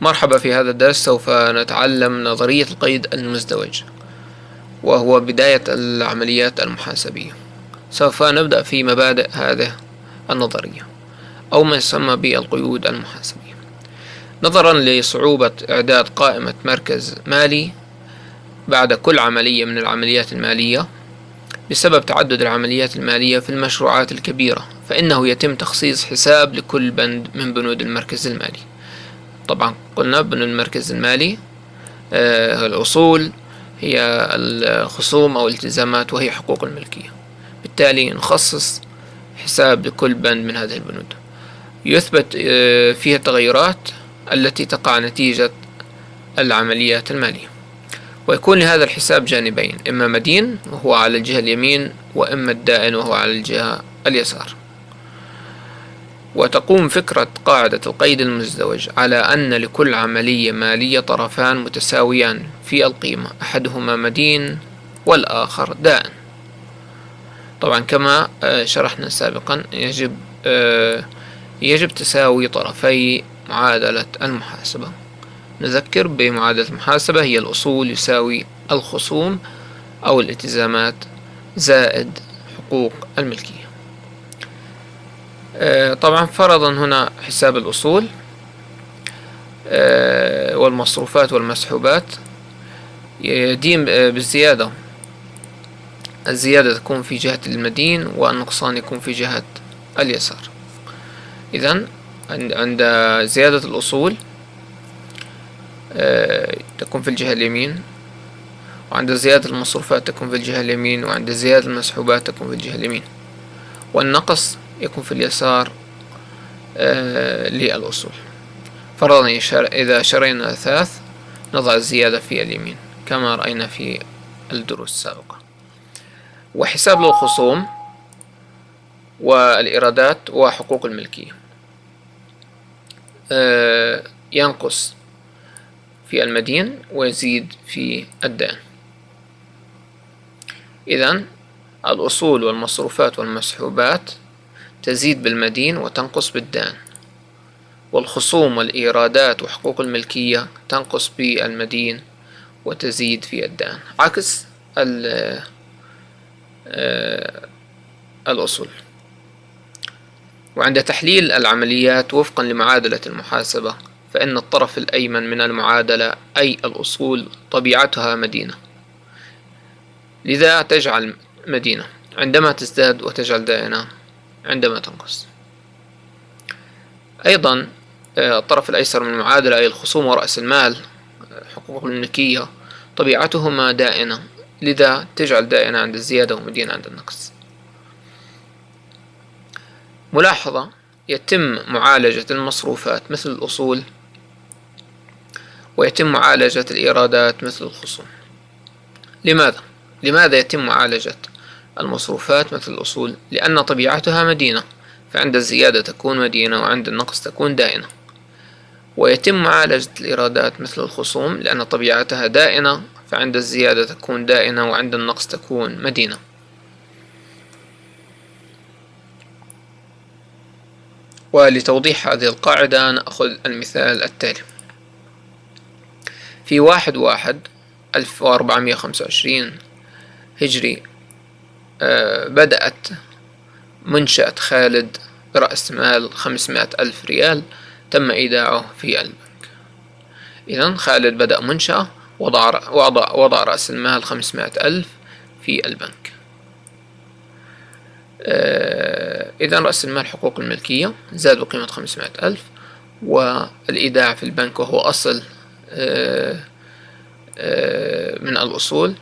مرحبا في هذا الدرس سوف نتعلم نظرية القيد المزدوج وهو بداية العمليات المحاسبية. سوف نبدأ في مبادئ هذه النظرية أو ما يسمى بالقيود المحاسبية. نظرا لصعوبة إعداد قائمة مركز مالي بعد كل عملية من العمليات المالية بسبب تعدد العمليات المالية في المشروعات الكبيرة فإنه يتم تخصيص حساب لكل بند من بنود المركز المالي. طبعا. قلنا بنود المركز المالي آه الأصول هي الخصوم أو الالتزامات وهي حقوق الملكية. بالتالي نخصص حساب لكل بند من هذه البنود. يثبت آه فيها التغيرات التي تقع نتيجة العمليات المالية. ويكون لهذا الحساب جانبين إما مدين وهو على الجهة اليمين وإما الدائن وهو على الجهة اليسار. وتقوم فكرة قاعدة القيد المزدوج على أن لكل عملية مالية طرفان متساويان في القيمة أحدهما مدين والآخر دائن طبعا كما آه، شرحنا سابقا يجب آه، يجب تساوي طرفي معادلة المحاسبة. نذكر بمعادلة المحاسبة هي الأصول يساوي الخصوم أو الالتزامات زائد حقوق الملكية. طبعا فرضا هنا حساب الأصول آه، والمصروفات والمسحوبات. يدين بالزيادة. الزيادة تكون في جهة المدين والنقصان يكون في جهة اليسار. إذا عند زيادة الأصول آه، تكون في الجهة اليمين وعند زيادة المصروفات تكون في الجهة اليمين وعند زيادة المسحوبات تكون في الجهة اليمين. والنقص يكون في اليسار آه، للأصول فرضا إذا شرينا أثاث نضع الزيادة في اليمين كما رأينا في الدروس السابقة. وحساب للخصوم والإيرادات وحقوق الملكية. آه، ينقص في المدين ويزيد في الدين. إذا الأصول والمصروفات والمسحوبات تزيد بالمدين وتنقص بالدين والخصوم والإيرادات وحقوق الملكية تنقص بالمدين وتزيد في الدين عكس آه، الأصول. وعند تحليل العمليات وفقا لمعادلة المحاسبة فإن الطرف الأيمن من المعادلة أي الأصول طبيعتها مدينة. لذا تجعل مدينة. عندما تزداد وتجعل دائنة عندما تنقص. أيضا آه، الطرف الأيسر من المعادلة أي الخصوم ورأس المال حقوق الملكية طبيعتهما دائنة. لذا تجعل دائنة عند الزيادة ومدينة عند النقص. ملاحظة يتم معالجة المصروفات مثل الأصول ويتم معالجة الإيرادات مثل الخصوم. لماذا؟ لماذا يتم معالجة المصروفات مثل الأصول؟ لأن طبيعتها مدينة فعند الزيادة تكون مدينة وعند النقص تكون دائنة ويتم معالجة الإيرادات مثل الخصوم لأن طبيعتها دائنة فعند الزيادة تكون دائنة وعند النقص تكون مدينة ولتوضيح هذه القاعدة نأخذ المثال التالي في واحد واحد ألف وأربعمية خمسة وعشرين هجري بدأت منشأة خالد برأس مال خمسمائة ألف ريال تم إيداعه في البنك. إذا خالد بدأ منشأة وضع, وضع, وضع رأس المال خمسمائة ألف في البنك. آه، إذا رأس المال حقوق الملكية زاد بقيمة خمسمائة ألف والإيداع في البنك وهو أصل آه، آه، من الأصول.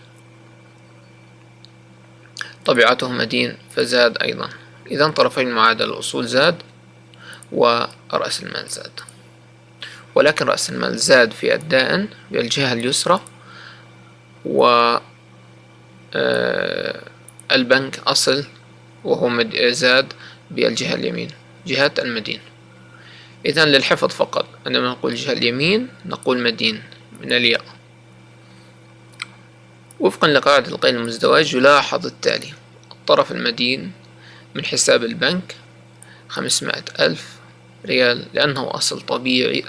طبيعته مدين فزاد أيضا. إذا طرفي المعادلة الأصول زاد ورأس المال زاد. ولكن رأس المال زاد في الدائن بالجهة اليسرى و البنك أصل وهو زاد بالجهة اليمين جهة المدين. إذا للحفظ فقط. عندما نقول الجهة اليمين نقول مدين من الياء. وفقا لقاعدة القيد المزدوج يلاحظ التالي الطرف المدين من حساب البنك خمسمائة ألف ريال لأنه أصل طبيعي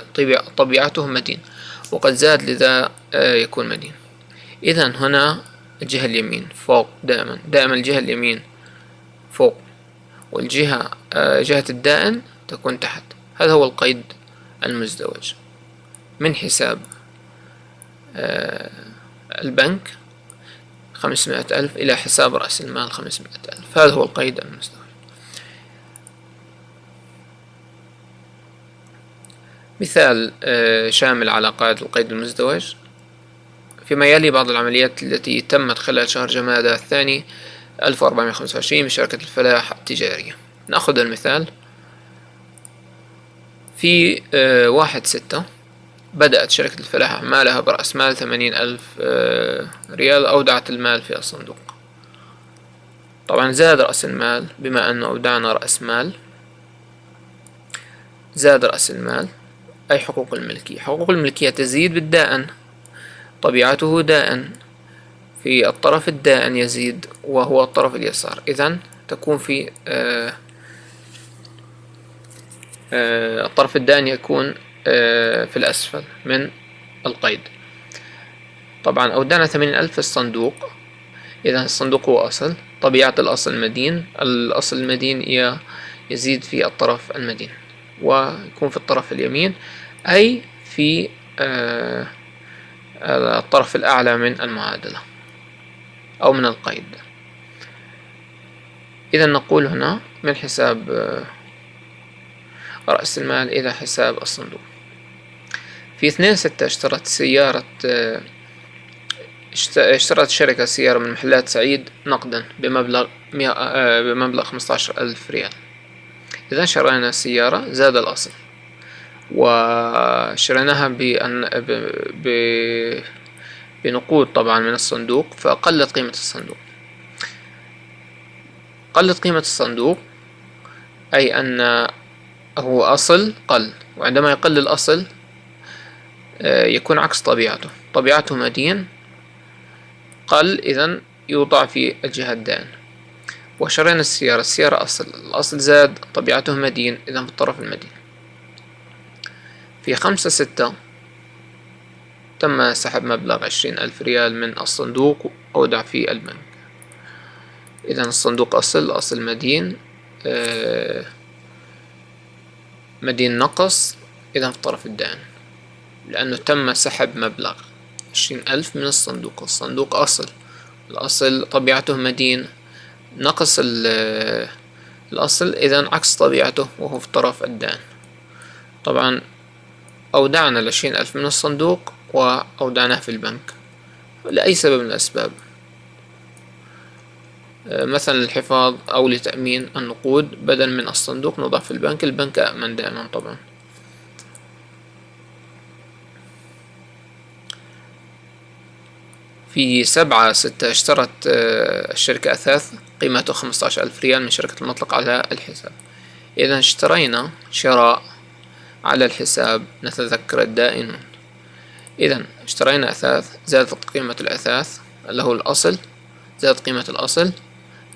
طبيعته مدين وقد زاد لذا آه، يكون مدين. إذا هنا الجهة اليمين فوق دائما دائما الجهة اليمين فوق والجهة آه، جهة الدائن تكون تحت. هذا هو القيد المزدوج من حساب آه، البنك خمسمائة ألف إلى حساب رأس المال خمسمائة ألف. هذا هو القيد المزدوج مثال آه، شامل على قاعدة القيد المزدوج. فيما يلي بعض العمليات التي تمت خلال شهر جمادى الثاني 1425 بشركة الفلاح التجارية. نأخذ المثال. في آه، واحد ستة بدأت شركة الفلاح أعمالها برأس مال ثمانين ألف آه، ريال أودعت المال في الصندوق. طبعا زاد رأس المال بما أنه أودعنا رأس مال. زاد رأس المال. أي حقوق الملكية؟ حقوق الملكية تزيد بالدائن. طبيعته دائن. في الطرف الدائن يزيد وهو الطرف اليسار. إذا تكون في آه آه الطرف الدائن يكون في الأسفل من القيد. طبعا أودعنا ثمانين ألف الصندوق. إذا الصندوق هو أصل. طبيعة الأصل مدين الأصل المدين يزيد في الطرف المدين ويكون في الطرف اليمين أي في آه الطرف الأعلى من المعادلة أو من القيد. إذا نقول هنا من حساب آه، رأس المال إلى حساب الصندوق. في اثنين ستة اشترت سيارة اشترت شركة سيارة من محلات سعيد نقدا بمبلغ آه، بمبلغ خمسة ألف ريال. إذا شرينا السيارة زاد الأصل وشريناها بأن ب... بنقود طبعا من الصندوق فقلت قيمة الصندوق. قلت قيمة الصندوق أي أن هو أصل قل وعندما يقل الأصل يكون عكس طبيعته. طبيعته مدين. قل إذا يوضع في الجهة الدائن وشرينا السيارة. السيارة أصل الأصل زاد طبيعته مدين إذا في الطرف المدين. في خمسة ستة تم سحب مبلغ عشرين ألف ريال من الصندوق أودع في البنك إذا الصندوق أصل أصل مدين آه، مدين نقص إذا في الطرف الدائن لأنه تم سحب مبلغ عشرين ألف من الصندوق. الصندوق أصل. الأصل طبيعته مدين نقص الأصل إذا عكس طبيعته وهو في الطرف الدائن طبعا أودعنا العشرين ألف من الصندوق وأودعناه في البنك لأي سبب من الأسباب. مثلا للحفاظ أو لتأمين النقود. بدل من الصندوق نضع في البنك. البنك أأمن دائما طبعا. في سبعة ستة اشترت آه، الشركة أثاث قيمته خمسة عشر ألف ريال من شركة المطلق على الحساب. إذا اشترينا شراء على الحساب نتذكر الدائنون. إذا اشترينا أثاث زادت قيمة الأثاث اللي هو الأصل زادت قيمة الأصل.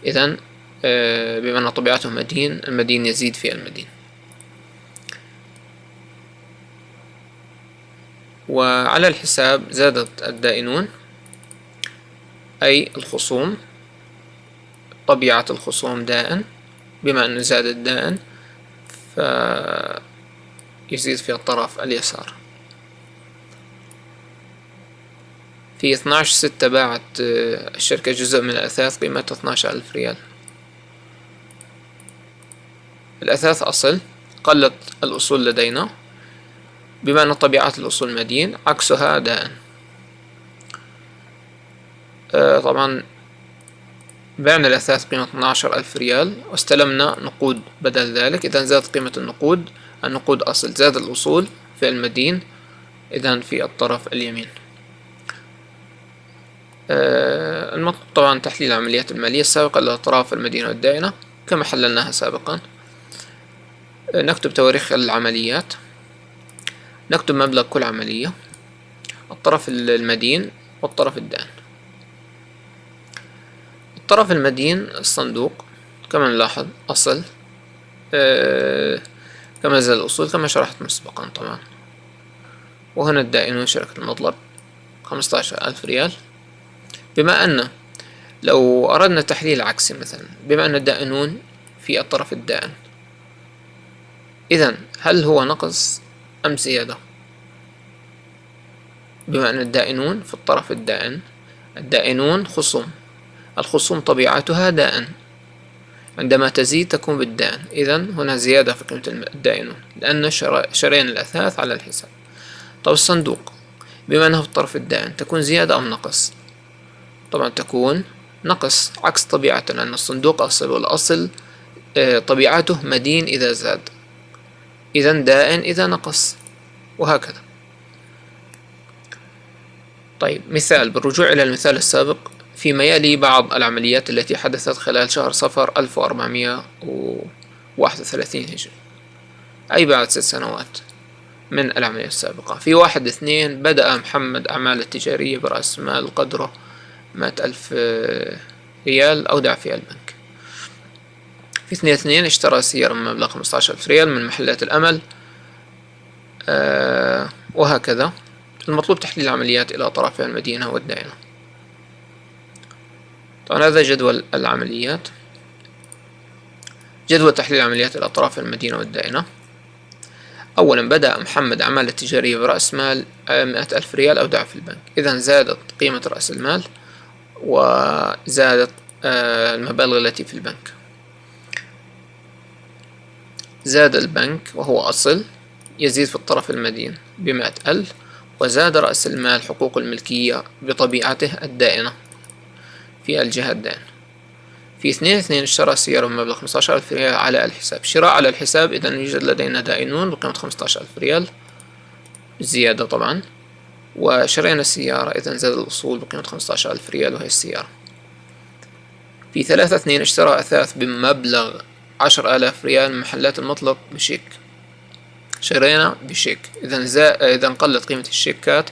إذا آه، بما أن طبيعته مدين المدين يزيد في المدين. وعلى الحساب زادت الدائنون. أي الخصوم طبيعة الخصوم دائن بما أنه زاد الدائن فيزيد في الطرف اليسار. في 12 ستة باعت آه، الشركة جزء من الأثاث قيمته 12 ألف ريال. الأثاث أصل قلت الأصول لدينا بما أن طبيعة الأصول مدين عكسها دائن طبعا بعنا الأثاث قيمة 12 ألف ريال واستلمنا نقود بدل ذلك. إذا زادت قيمة النقود النقود أصل زاد الأصول في المدين إذا في الطرف اليمين. آه، المطلوب طبعا تحليل العمليات المالية السابقة لأطراف المدينة والدائنة كما حللناها سابقا. آه، نكتب تواريخ العمليات. نكتب مبلغ كل عملية الطرف المدين والطرف الدائن. الطرف المدين الصندوق كما نلاحظ أصل آه، كما زاد الأصول كما شرحت مسبقا طبعا. وهنا الدائنون شركة المطلب خمسة ألف ريال. بما أن لو أردنا تحليل عكسي مثلا بما أن الدائنون في الطرف الدائن. إذا هل هو نقص أم زيادة؟ بما أن الدائنون في الطرف الدائن الدائنون خصوم الخصوم طبيعتها دائن عندما تزيد تكون بالدائن إذا هنا زيادة في قيمة الدائنون لأن شرينا الأثاث على الحساب. طب الصندوق بما أنه في الطرف الدائن تكون زيادة أم نقص؟ طبعا تكون نقص عكس طبيعته لأن الصندوق أصل والأصل آه، طبيعته مدين إذا زاد. إذا دائن إذا نقص. وهكذا. طيب مثال بالرجوع إلى المثال السابق فيما يلي بعض العمليات التي حدثت خلال شهر صفر 1431 هجري. أي بعد ست سنوات من العملية السابقة. في واحد اثنين بدأ محمد أعمال تجارية برأس مال قدره مائة ألف ريال أودع في البنك. في اثنين اثنين اشترى سيارة بمبلغ خمسة ألف ريال من محلات الأمل. آه وهكذا. المطلوب تحليل العمليات إلى طرفي المدينة والدائنة. طبعا هذا جدول العمليات. جدول تحليل العمليات إلى أطراف المدينة والدائنة. أولا بدأ محمد أعمال التجارية برأس مال مئة ألف ريال أودع في البنك. إذا زادت قيمة رأس المال وزادت آه، المبالغ التي في البنك. زاد البنك وهو أصل يزيد في الطرف المدين بمئة ألف وزاد رأس المال حقوق الملكية بطبيعته الدائنة. في الجهة الدائنة في اثنين اثنين اشترى سيارة بمبلغ خمسة ألف ريال على الحساب. شراء على الحساب إذا يوجد لدينا دائنون بقيمة خمسة ألف ريال. زيادة طبعا. وشرينا السيارة إذا زاد الأصول بقيمة خمسة ألف ريال وهي السيارة. في ثلاثة اثنين اشترى أثاث بمبلغ عشر آلاف ريال من محلات المطلق بشيك. شرينا بشيك. إذا زا... إذا قلت قيمة الشيكات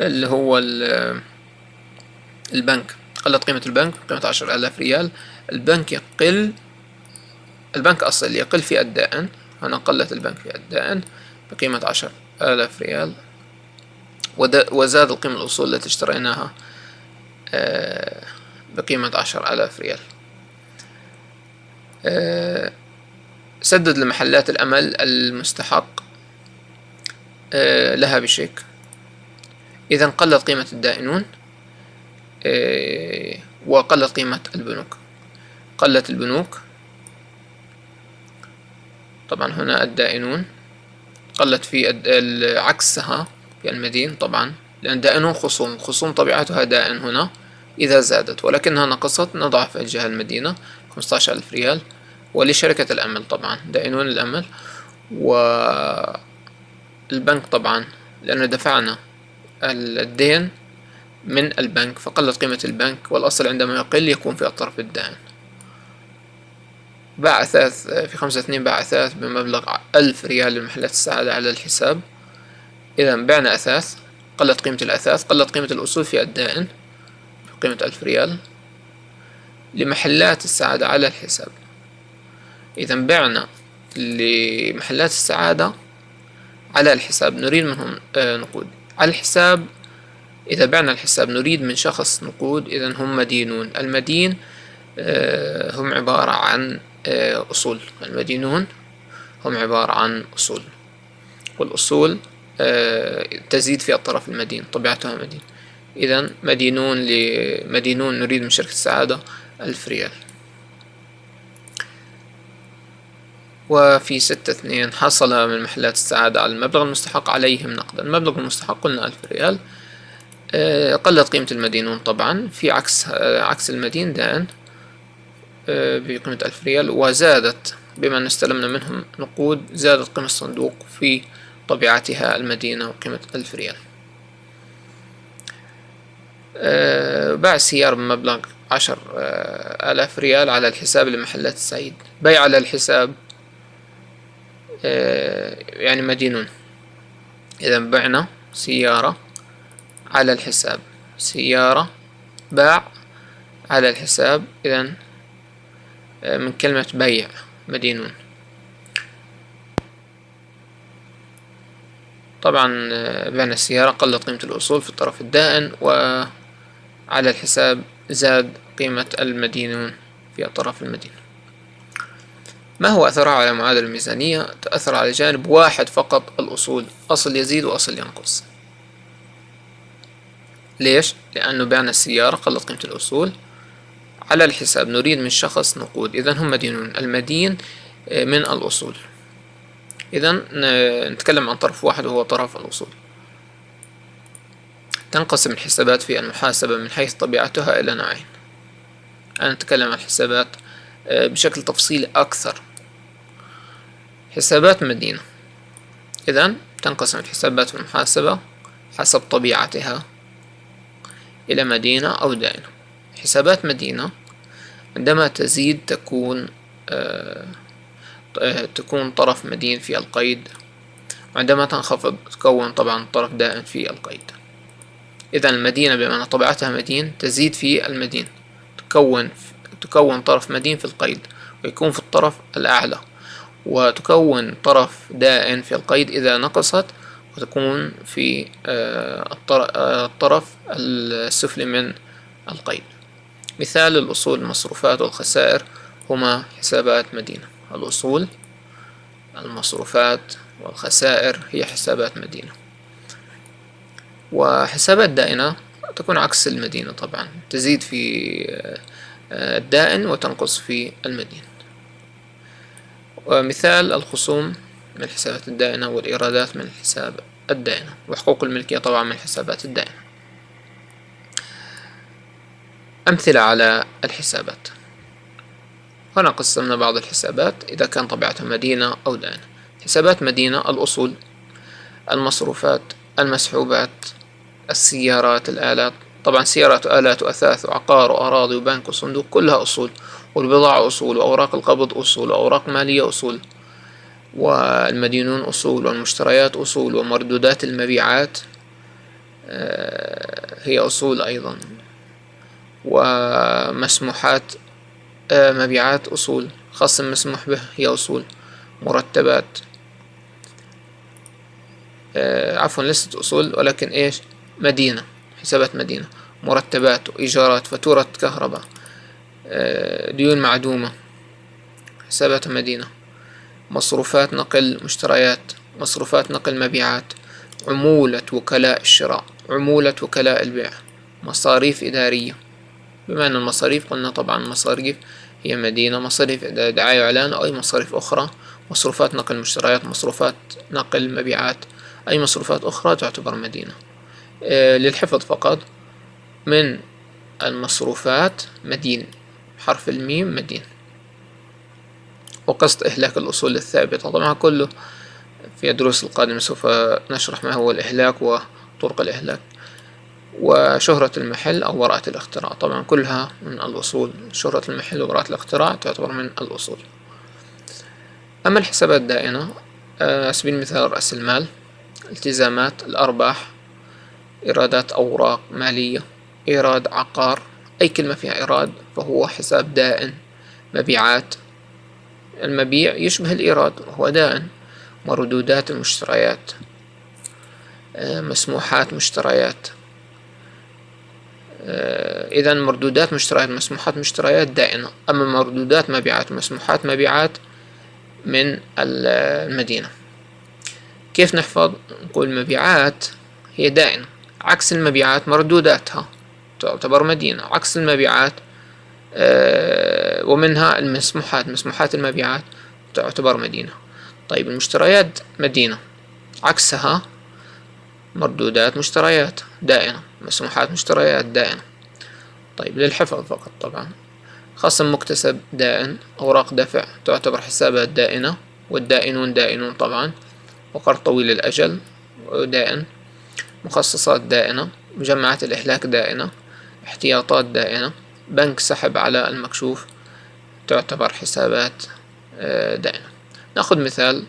اللي هو البنك. قلت قيمة البنك قيمة عشر آلاف ريال. البنك يقل البنك أصل يقل في الدائن هنا قلت البنك في الدائن بقيمة عشر آلاف ريال. وزاد القيمة الأصول التي اشتريناها آه، بقيمة عشر آلاف ريال. آه، سدد لمحلات الأمل المستحق آه، لها بشيك. إذا قلت قيمة الدائنون وقلت قيمة البنوك. قلت البنوك. طبعا هنا الدائنون. قلت في عكسها في المدين طبعا لأن دائنون خصوم خصوم طبيعتها دائن هنا إذا زادت ولكنها نقصت نضع في الجهة المدينة خمسة ألف ريال ولشركة الأمل طبعا دائنون الأمل والبنك طبعا لأن دفعنا الدين من البنك فقلت قيمة البنك والأصل عندما يقل يكون في الطرف الدائن باع أثاث في خمسة اثنين باع أثاث بمبلغ ألف ريال لمحلات السعادة على الحساب. إذا بعنا أثاث قلت قيمة الأثاث قلت قيمة الأصول في الدائن بقيمة ألف ريال لمحلات السعادة على الحساب. إذا بعنا لمحلات السعادة على الحساب نريد منهم آه، نقود. الحساب إذا بعنا الحساب نريد من شخص نقود إذا هم مدينون. المدين آه، هم عبارة عن آه، أصول. المدينون هم عبارة عن أصول. والأصول تزيد في الطرف المدين طبيعتها مدين. إذا مدينون لمدينون نريد من شركة السعادة ألف ريال. وفي ستة اثنين حصل من محلات السعادة على المبلغ المستحق عليهم نقدا. المبلغ المستحق قلنا ألف ريال. آه، قلت قيمة المدينون طبعا. في عكس آه، عكس المدين دان آه، بقيمة ألف ريال. وزادت بما أن استلمنا منهم نقود زادت قيمة الصندوق في طبيعتها المدينة وقيمة ألف ريال. باع السيارة بمبلغ عشر آلاف ريال على الحساب لمحلات السعيد. بيع على الحساب يعني مدينون. إذا بعنا سيارة على الحساب. سيارة باع على الحساب. إذا آه، من كلمة بيع مدينون. طبعا آه، بعنا السيارة قلت قيمة الأصول في الطرف الدائن وعلى الحساب زاد قيمة المدينون في الطرف المدين ما هو أثرها على معادلة الميزانية؟ تأثر على جانب واحد فقط الأصول أصل يزيد وأصل ينقص. ليش؟ لأنه بعنا السيارة قلت قيمة الأصول. على الحساب نريد من شخص نقود إذا هم مدينون المدين آه، من الأصول. إذا نتكلم عن طرف واحد وهو طرف الأصول. تنقسم الحسابات في المحاسبة من حيث طبيعتها إلى نوعين. أنا أتكلم عن الحسابات آه، بشكل تفصيلي أكثر. حسابات مدينة. إذا تنقسم الحسابات في المحاسبة حسب طبيعتها إلى مدينة أو دائنة حسابات مدينة عندما تزيد تكون آه تكون طرف مدين في القيد وعندما تنخفض تكون طبعا طرف دائم في القيد. إذا المدينة بمعنى طبيعتها مدين تزيد في المدين تكون تكون طرف مدين في القيد ويكون في الطرف الأعلى. وتكون طرف دائن في القيد إذا نقصت وتكون في آه، آه، الطرف السفلي من القيد. مثال الأصول المصروفات والخسائر هما حسابات مدينة. الأصول المصروفات والخسائر هي حسابات مدينة. وحسابات دائنة تكون عكس المدينة طبعا. تزيد في آه، الدائن وتنقص في المدين ومثال الخصوم من الحسابات الدائنة والإيرادات من الحساب الدائنة وحقوق الملكية طبعا من الحسابات الدائنة. أمثلة على الحسابات. هنا قسمنا بعض الحسابات إذا كان طبيعتها مدينة أو دائنة. حسابات مدينة الأصول المصروفات المسحوبات السيارات الآلات. طبعا سيارات وآلات وأثاث وعقار وأراضي وبنك وصندوق كلها أصول. والبضاعة أصول وأوراق القبض أصول وأوراق مالية أصول والمدينون أصول والمشتريات أصول ومردودات المبيعات آه، هي أصول أيضا ومسموحات آه، مبيعات أصول خصم مسموح به هي أصول مرتبات آه، عفوا ليست أصول ولكن إيش؟ مدينة حسابات مدينة مرتبات وإيجارات فاتورة كهرباء. ديون معدومة. حسابات مدينة. مصروفات نقل مشتريات. مصروفات نقل مبيعات. عمولة وكلاء الشراء. عمولة وكلاء البيع. مصاريف إدارية. بما أن المصاريف قلنا طبعا مصاريف هي مدينة مصاريف دعاية وإعلان أو أي مصاريف أخرى. مصروفات نقل مشتريات مصروفات نقل مبيعات أي مصروفات أخرى تعتبر مدينة. آه، للحفظ فقط من المصروفات مدين حرف الميم مدين وقصد إهلاك الأصول الثابتة. طبعا كله في الدروس القادمة سوف نشرح ما هو الإهلاك وطرق الإهلاك. وشهرة المحل أو براءة الاختراع. طبعا كلها من الأصول. شهرة المحل وبراءة الاختراع تعتبر من الأصول. أما الحسابات الدائنة آه، سبيل المثال رأس المال التزامات الأرباح إيرادات أوراق مالية إيراد عقار أي كلمة فيها إيراد فهو حساب دائن. مبيعات. المبيع يشبه الإيراد وهو دائن. مردودات المشتريات. آه، مسموحات مشتريات. آه، إذا مردودات مشتريات مسموحات مشتريات دائنة. أما مردودات مبيعات مسموحات مبيعات من المدينة. كيف نحفظ؟ نقول مبيعات هي دائنة. عكس المبيعات مردوداتها. تعتبر مدينة. عكس المبيعات آه، ومنها المسموحات. مسموحات المبيعات تعتبر مدينة. طيب المشتريات مدينة. عكسها مردودات مشتريات دائنة. مسموحات مشتريات دائنة. طيب للحفظ فقط طبعا. خصم مكتسب دائن. أوراق دفع تعتبر حسابات دائنة. والدائنون دائنون طبعا. وقرض طويل الأجل دائن. مخصصات دائنة. مجمعات الإهلاك دائنة. احتياطات دائنة بنك سحب على المكشوف تعتبر حسابات آه، دائنة نأخذ مثال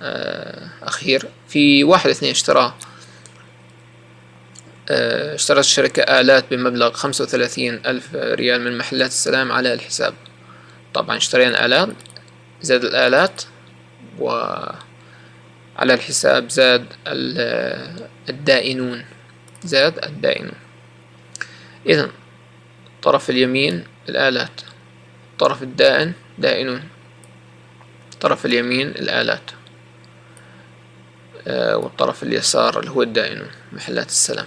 آه، أخير. في واحد اثنين اشترى آه، اشترت الشركة آلات بمبلغ خمسة وثلاثين ألف ريال من محلات السلام على الحساب. طبعا اشترينا آلات زاد الآلات وعلى الحساب زاد الدائنون. زاد الدائنون. إذا الطرف اليمين الآلات الطرف الدائن دائنون الطرف اليمين الآلات آه، والطرف اليسار اللي هو الدائنون محلات السلام.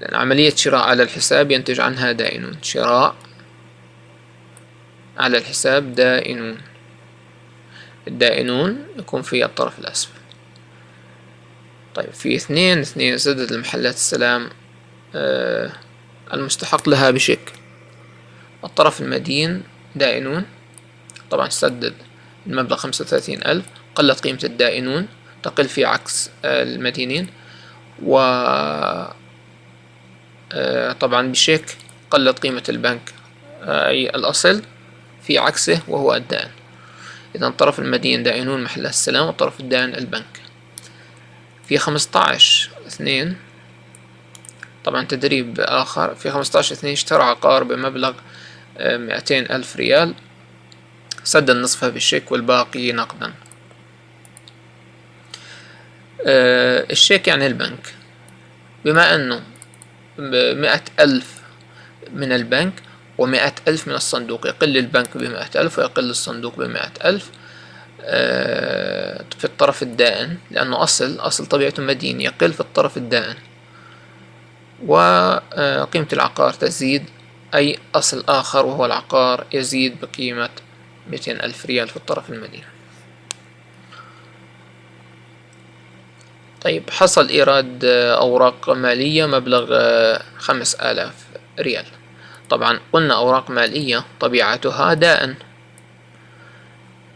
لأن عملية شراء على الحساب ينتج عنها دائنون. شراء على الحساب دائنون. الدائنون يكون في الطرف الأسفل. طيب في اثنين اثنين سدد المحلات السلام آه المستحق لها بشكل الطرف المدين دائنون. طبعا سدد المبلغ خمسة وثلاثين ألف. قلت قيمة الدائنون تقل في عكس المدينين. و آه، طبعا بشيك قلت قيمة البنك آه، أي الأصل في عكسه وهو الدائن. إذا الطرف المدين دائنون محل السلام والطرف الدائن البنك. في خمسطعش اثنين طبعا تدريب آخر في خمسطعش اثنين اشترى عقار بمبلغ آه، مئتين ألف ريال سدد نصفها بالشيك والباقي نقدا. الشيك يعني البنك. بما أنه بمئة ألف من البنك ومئة ألف من الصندوق يقل البنك بمئة ألف ويقل الصندوق بمئة ألف آه، في الطرف الدائن لأنه أصل أصل طبيعته مدين يقل في الطرف الدائن. وقيمة العقار تزيد أي أصل آخر وهو العقار يزيد بقيمة مئتين ألف ريال في الطرف المدين طيب حصل إيراد أوراق مالية مبلغ آه، خمس آلاف ريال. طبعا قلنا أوراق مالية طبيعتها دائن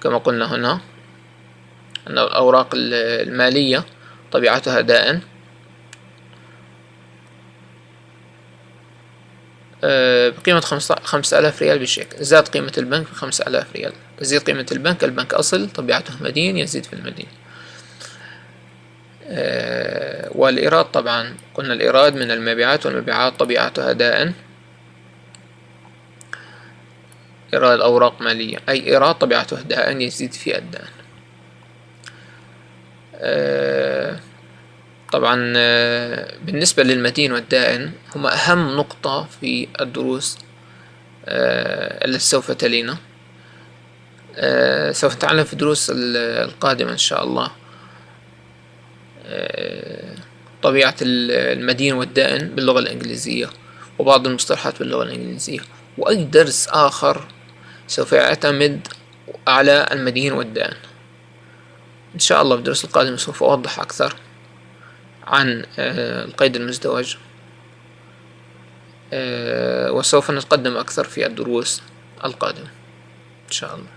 كما قلنا هنا أن الأوراق المالية طبيعتها دائن بقيمة خمسة آلاف ريال بالشيك زاد قيمة البنك بخمسة آلاف ريال. تزيد قيمة البنك البنك أصل طبيعته مدين يزيد في المدين آه، والإيراد طبعا. قلنا الإيراد من المبيعات والمبيعات طبيعتها دائن إيراد أوراق مالية. أي إيراد طبيعته دائن يزيد في الدائن آه، طبعا آه، بالنسبة للمدين والدائن هما أهم نقطة في الدروس التي سوف تلينا. سوف نتعلم في الدروس القادمة إن شاء الله. طبيعة المدين والدائن باللغة الإنجليزية وبعض المصطلحات باللغة الإنجليزية. وأي درس آخر سوف يعتمد على المدين والدائن. إن شاء الله في الدرس القادم سوف أوضح أكثر. عن آه، القيد المزدوج. آه، وسوف نتقدم أكثر في الدروس القادمة إن شاء الله.